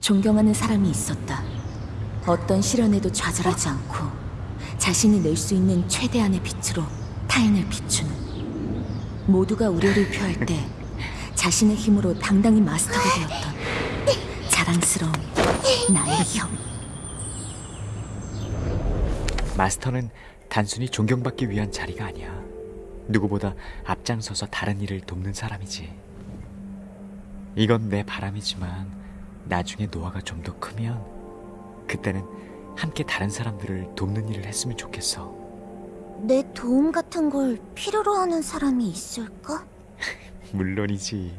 존경하는 사람이 있었다. 어떤 시련에도 좌절하지 않고 자신이 낼 수 있는 최대한의 빛으로 타인을 비추는 모두가 우려를 표할 때 자신의 힘으로 당당히 마스터가 되었던 자랑스러운 나의 형. 마스터는 단순히 존경받기 위한 자리가 아니야. 누구보다 앞장서서 다른 일을 돕는 사람이지. 이건 내 바람이지만 나중에 노아가 좀 더 크면 그때는 함께 다른 사람들을 돕는 일을 했으면 좋겠어. 내 도움 같은 걸 필요로 하는 사람이 있을까? 물론이지.